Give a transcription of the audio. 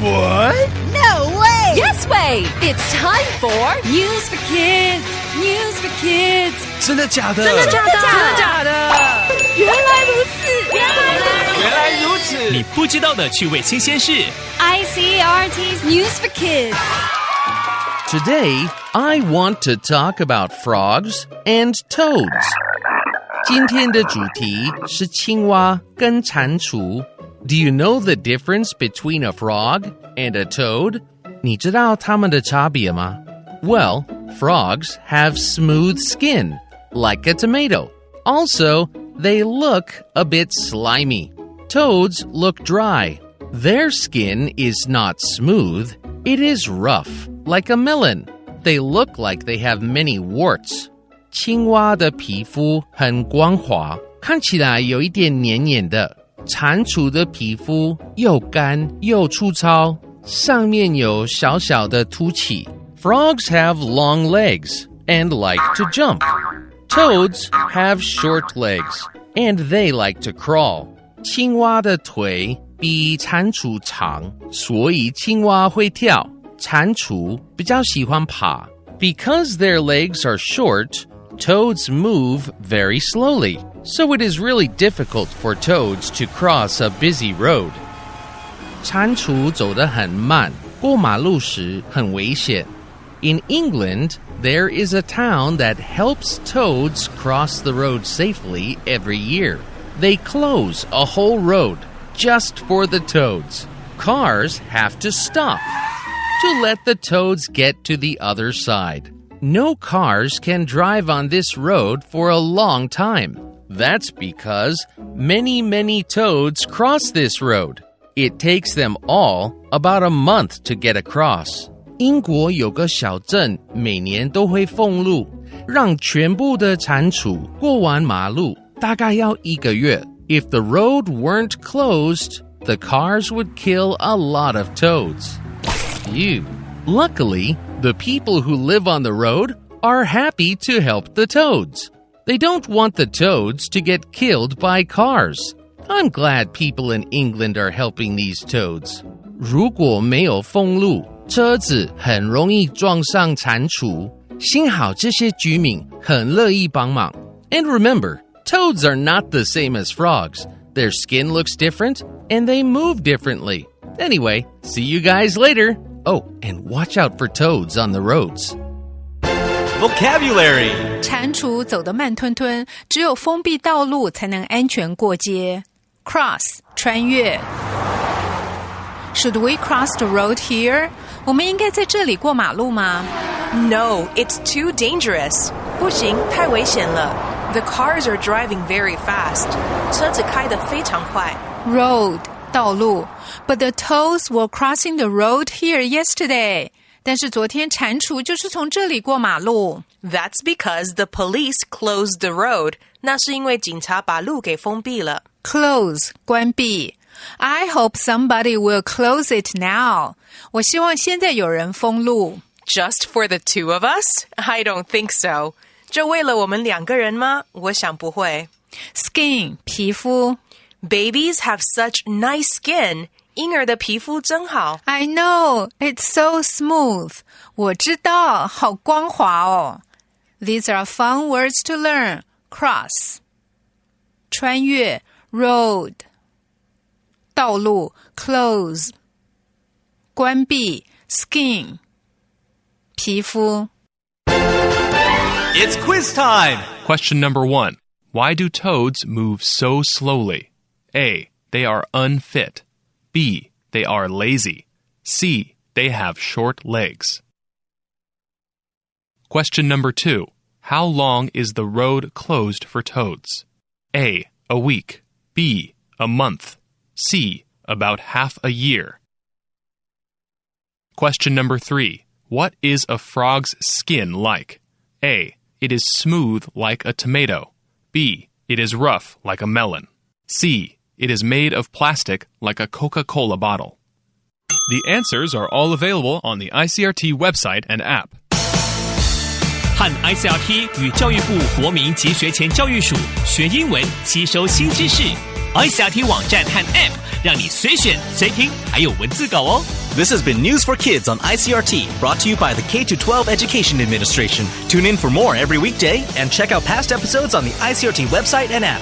What? No way! Yes way! It's time for News for Kids! News for Kids! 真的假的？真的假的？真的假的？原来如此！原来如此！原来如此！你不知道的趣味新鲜事。 ICRT's News for Kids! Today, I want to talk about frogs and toads. 今天的主题是青蛙跟蟾蜍。 Do you know the difference between a frog and a toad? 你知道它们的差别吗? Well, frogs have smooth skin, like a tomato. Also, they look a bit slimy. Toads look dry. Their skin is not smooth, it is rough, like a melon. They look like they have many warts. 青蛙的皮肤很光滑，看起来有一点黏黏的。 蟾蜍的皮肤又干又粗糙，上面有小小的凸起。Frogs have long legs and like to jump. Toads have short legs and they like to crawl. 青蛙的腿比蟾蜍长，所以青蛙会跳。蟾蜍比较喜欢爬。Because their legs are short, toads move very slowly, so it is really difficult for toads to cross a busy road. 蟾蜍走得很慢，过马路时很危险。In England, there is a town that helps toads cross the road safely every year. They close a whole road just for the toads. Cars have to stop to let the toads get to the other side. No cars can drive on this road for a long time. That's because many, many toads cross this road. It takes them all about a month to get across. 英国有个小镇，每年都会封路，让全部的蟾蜍过完马路，大概要一个月。If the road weren't closed, the cars would kill a lot of toads. Phew. Luckily, the people who live on the road are happy to help the toads. They don't want the toads to get killed by cars. I'm glad people in England are helping these toads. 如果没有封路，车子很容易撞上蟾蜍。幸好这些居民很乐意帮忙。And remember, toads are not the same as frogs. Their skin looks different and they move differently. Anyway, see you guys later. Oh, and watch out for toads on the roads. Vocabulary 蟾蜍走得慢吞吞，只有封闭道路才能安全过街。Cross 穿越。Should we cross the road here？我们应该在这里过马路吗 No, it's too dangerous. 不行，太危险了。The cars are driving very fast. 车子开得非常快。 ？Road 道路。But the toads were crossing the road here yesterday。 但是昨天蟾蜍就是从这里过马路。 That's because the police closed the road. 那是因为警察把路给封闭了。 Close 关闭。I hope somebody will close it now。我希望现在有人封路。 Just for the two of us? I don't think so. 就为了我们两个人吗？我想不会。 Skin 皮肤。 Babies have such nice skin. 婴儿的皮肤真好。 I know it's so smooth. 我知道，好光滑哦。These are fun words to learn. Cross 穿越 road 道路 close 关闭 skin 皮肤 It's quiz time. Question number one Why do toads move so slowly? A. They are unfit. B. They are lazy. C. They have short legs. Question number two How long is the road closed for toads? A. A week. B. A month. C. About half a year. Question number three What is a frog's skin like? A. It is smooth like a tomato. B. It is rough like a melon. C. It is made of plastic like a Coca Cola bottle. The answers are all available on the ICRT website and app. 和 ICRT 与教育部国民及学前教育署学英文，吸收新知识。ICRT 网站和 App 让你随选随听，还有文字稿哦。 This has been News for Kids on ICRT, brought to you by the K 12 Education Administration. Tune in for more every weekday and check out past episodes on the ICRT website and app.